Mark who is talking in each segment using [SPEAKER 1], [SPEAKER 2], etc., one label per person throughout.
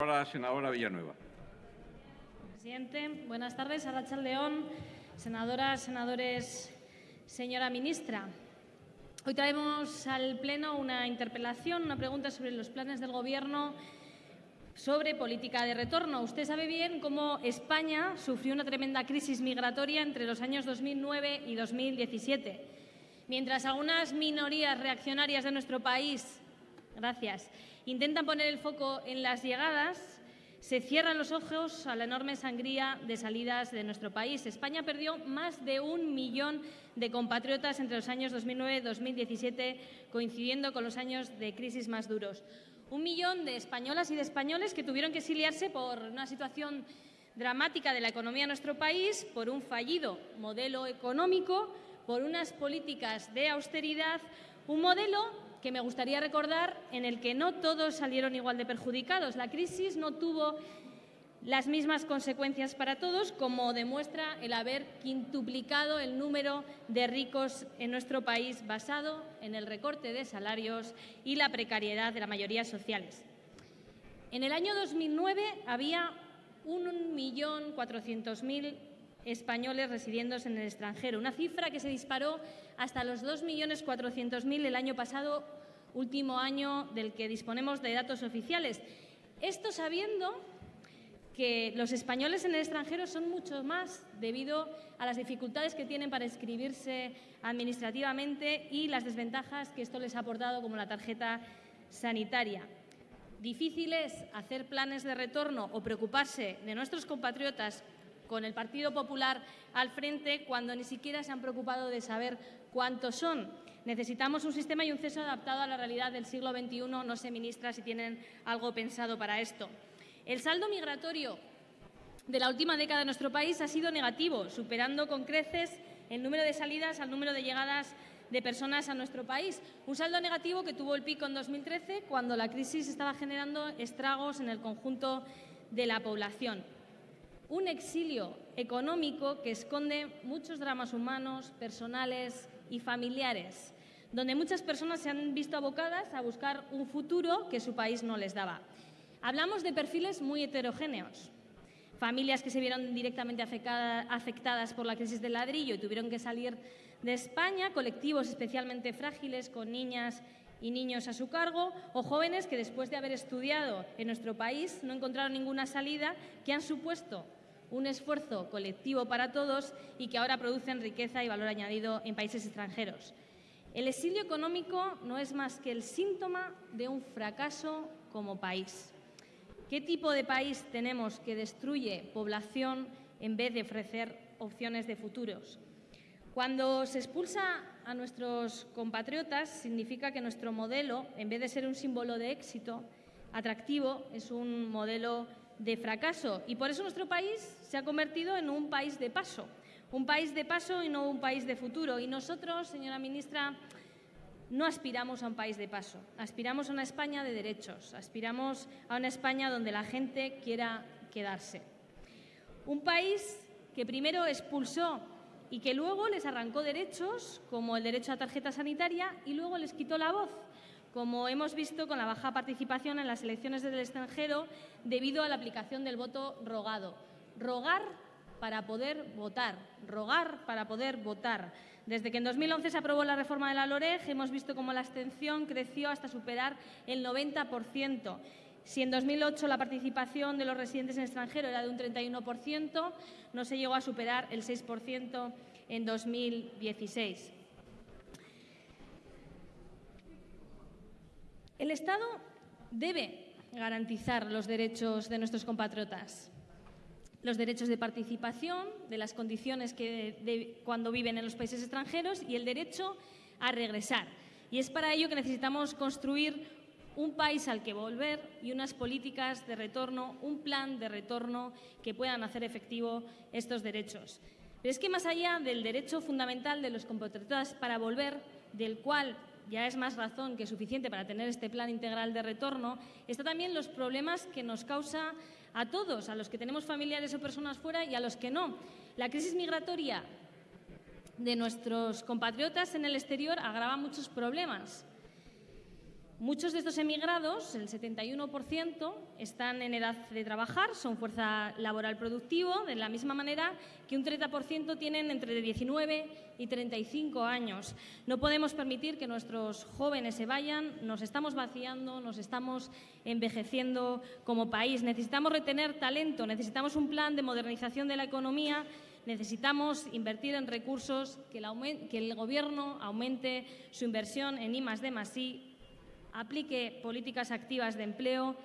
[SPEAKER 1] Ahora, senadora Villanueva.
[SPEAKER 2] Presidente, buenas tardes. Arracha León, senadoras, senadores, señora ministra. Hoy traemos al Pleno una interpelación, una pregunta sobre los planes del Gobierno sobre política de retorno. Usted sabe bien cómo España sufrió una tremenda crisis migratoria entre los años 2009 y 2017. Mientras algunas minorías reaccionarias de nuestro país, gracias, intentan poner el foco en las llegadas, se cierran los ojos a la enorme sangría de salidas de nuestro país. España perdió más de un millón de compatriotas entre los años 2009 y 2017, coincidiendo con los años de crisis más duros. Un millón de españolas y de españoles que tuvieron que exiliarse por una situación dramática de la economía de nuestro país, por un fallido modelo económico, por unas políticas de austeridad, un modelo que me gustaría recordar en el que no todos salieron igual de perjudicados. La crisis no tuvo las mismas consecuencias para todos, como demuestra el haber quintuplicado el número de ricos en nuestro país basado en el recorte de salarios y la precariedad de la mayoría sociales. En el año 2009 había 1.400.000 españoles residiendo en el extranjero, una cifra que se disparó hasta los 2.400.000 el año pasado, último año del que disponemos de datos oficiales. Esto sabiendo que los españoles en el extranjero son mucho más debido a las dificultades que tienen para inscribirse administrativamente y las desventajas que esto les ha aportado, como la tarjeta sanitaria. Difícil es hacer planes de retorno o preocuparse de nuestros compatriotas con el Partido Popular al frente cuando ni siquiera se han preocupado de saber cuántos son. Necesitamos un sistema y un ceso adaptado a la realidad del siglo XXI. No sé, ministra, si tienen algo pensado para esto. El saldo migratorio de la última década de nuestro país ha sido negativo, superando con creces el número de salidas al número de llegadas de personas a nuestro país. Un saldo negativo que tuvo el pico en 2013, cuando la crisis estaba generando estragos en el conjunto de la población un exilio económico que esconde muchos dramas humanos, personales y familiares, donde muchas personas se han visto abocadas a buscar un futuro que su país no les daba. Hablamos de perfiles muy heterogéneos. Familias que se vieron directamente afectadas por la crisis del ladrillo y tuvieron que salir de España, colectivos especialmente frágiles con niñas y niños a su cargo, o jóvenes que después de haber estudiado en nuestro país no encontraron ninguna salida, que han supuesto un esfuerzo colectivo para todos y que ahora producen riqueza y valor añadido en países extranjeros. El exilio económico no es más que el síntoma de un fracaso como país. ¿Qué tipo de país tenemos que destruye población en vez de ofrecer opciones de futuros? Cuando se expulsa a nuestros compatriotas, significa que nuestro modelo, en vez de ser un símbolo de éxito atractivo, es un modelo de fracaso. Y por eso nuestro país se ha convertido en un país de paso, un país de paso y no un país de futuro. Y nosotros, señora ministra, no aspiramos a un país de paso, aspiramos a una España de derechos, aspiramos a una España donde la gente quiera quedarse. Un país que primero expulsó y que luego les arrancó derechos, como el derecho a tarjeta sanitaria, y luego les quitó la voz, como hemos visto con la baja participación en las elecciones del extranjero debido a la aplicación del voto rogado. Rogar para poder votar, rogar para poder votar. Desde que en 2011 se aprobó la reforma de la LOREG, hemos visto cómo la abstención creció hasta superar el 90%. Si en 2008 la participación de los residentes en extranjero era de un 31%, no se llegó a superar el 6% en 2016. El Estado debe garantizar los derechos de nuestros compatriotas, los derechos de participación, de las condiciones que cuando viven en los países extranjeros y el derecho a regresar. Y es para ello que necesitamos construir un país al que volver y unas políticas de retorno, un plan de retorno que puedan hacer efectivo estos derechos. Pero es que más allá del derecho fundamental de los compatriotas para volver, del cual ya es más razón que suficiente para tener este plan integral de retorno, está también los problemas que nos causa a todos, a los que tenemos familiares o personas fuera y a los que no. La crisis migratoria de nuestros compatriotas en el exterior agrava muchos problemas Muchos de estos emigrados, el 71%, están en edad de trabajar, son fuerza laboral productivo, de la misma manera que un 30% tienen entre 19 y 35 años. No podemos permitir que nuestros jóvenes se vayan, nos estamos vaciando, nos estamos envejeciendo como país. Necesitamos retener talento, necesitamos un plan de modernización de la economía necesitamos invertir en recursos, que el, que el Gobierno aumente su inversión en I D aplique políticas activas de empleo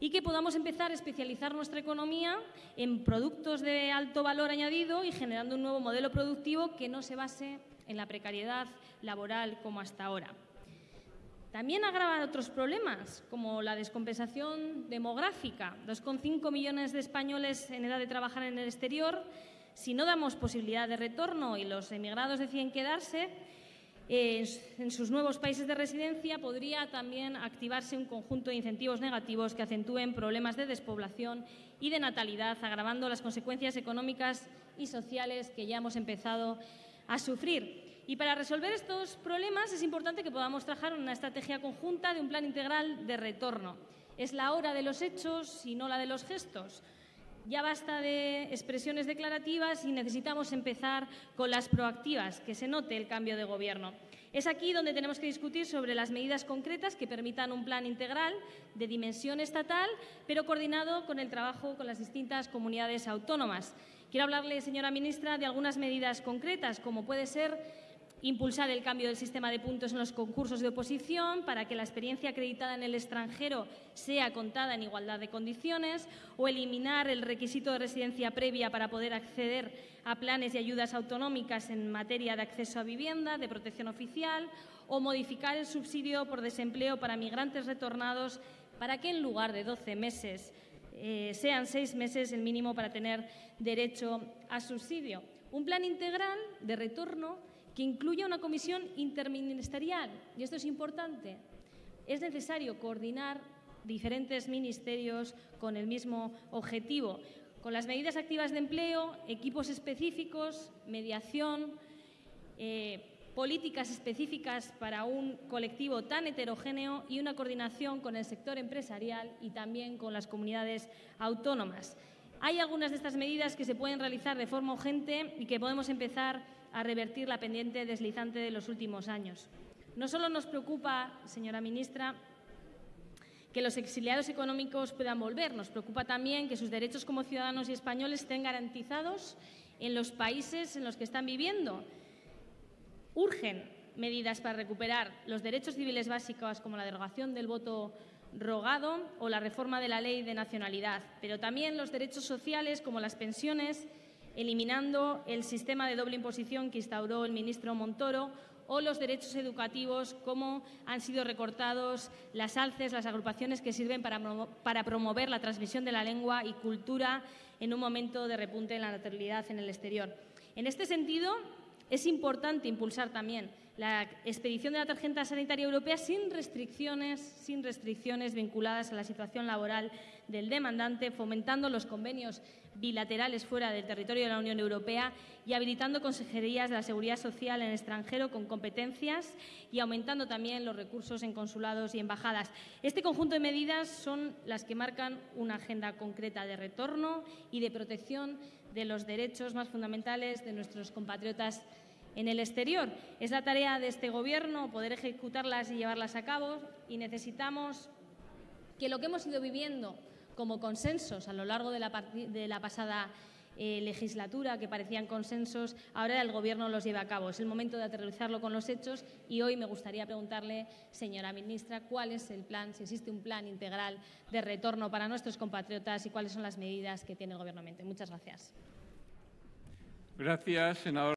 [SPEAKER 2] y que podamos empezar a especializar nuestra economía en productos de alto valor añadido y generando un nuevo modelo productivo que no se base en la precariedad laboral como hasta ahora. También agrava otros problemas, como la descompensación demográfica. 2,5 millones de españoles en edad de trabajar en el exterior. Si no damos posibilidad de retorno y los emigrados deciden quedarse, en sus nuevos países de residencia podría también activarse un conjunto de incentivos negativos que acentúen problemas de despoblación y de natalidad, agravando las consecuencias económicas y sociales que ya hemos empezado a sufrir. Y para resolver estos problemas es importante que podamos trabajar una estrategia conjunta de un plan integral de retorno. Es la hora de los hechos y no la de los gestos. Ya basta de expresiones declarativas y necesitamos empezar con las proactivas, que se note el cambio de gobierno. Es aquí donde tenemos que discutir sobre las medidas concretas que permitan un plan integral de dimensión estatal, pero coordinado con el trabajo con las distintas comunidades autónomas. Quiero hablarle, señora ministra, de algunas medidas concretas, como puede ser impulsar el cambio del sistema de puntos en los concursos de oposición para que la experiencia acreditada en el extranjero sea contada en igualdad de condiciones o eliminar el requisito de residencia previa para poder acceder a planes y ayudas autonómicas en materia de acceso a vivienda, de protección oficial o modificar el subsidio por desempleo para migrantes retornados para que en lugar de 12 meses eh, sean seis meses el mínimo para tener derecho a subsidio. Un plan integral de retorno que incluya una comisión interministerial. Y esto es importante. Es necesario coordinar diferentes ministerios con el mismo objetivo, con las medidas activas de empleo, equipos específicos, mediación, eh, políticas específicas para un colectivo tan heterogéneo y una coordinación con el sector empresarial y también con las comunidades autónomas. Hay algunas de estas medidas que se pueden realizar de forma urgente y que podemos empezar a revertir la pendiente deslizante de los últimos años. No solo nos preocupa, señora ministra, que los exiliados económicos puedan volver, nos preocupa también que sus derechos como ciudadanos y españoles estén garantizados en los países en los que están viviendo. Urgen medidas para recuperar los derechos civiles básicos como la derogación del voto rogado o la reforma de la ley de nacionalidad, pero también los derechos sociales como las pensiones eliminando el sistema de doble imposición que instauró el ministro Montoro o los derechos educativos, como han sido recortados las alces, las agrupaciones que sirven para, para, promover la transmisión de la lengua y cultura en un momento de repunte en la natalidad en el exterior. En este sentido, es importante impulsar también la expedición de la tarjeta sanitaria europea sin restricciones, sin restricciones vinculadas a la situación laboral del demandante, fomentando los convenios bilaterales fuera del territorio de la Unión Europea y habilitando consejerías de la seguridad social en extranjero con competencias y aumentando también los recursos en consulados y embajadas. Este conjunto de medidas son las que marcan una agenda concreta de retorno y de protección de los derechos más fundamentales de nuestros compatriotas en el exterior. Es la tarea de este Gobierno poder ejecutarlas y llevarlas a cabo y necesitamos que lo que hemos ido viviendo como consensos a lo largo de la, pasada eh, legislatura, que parecían consensos, ahora el Gobierno los lleva a cabo. Es el momento de aterrizarlo con los hechos y hoy me gustaría preguntarle, señora ministra, cuál es el plan, si existe un plan integral de retorno para nuestros compatriotas y cuáles son las medidas que tiene el Gobierno. Muchas gracias.
[SPEAKER 1] Gracias, senador.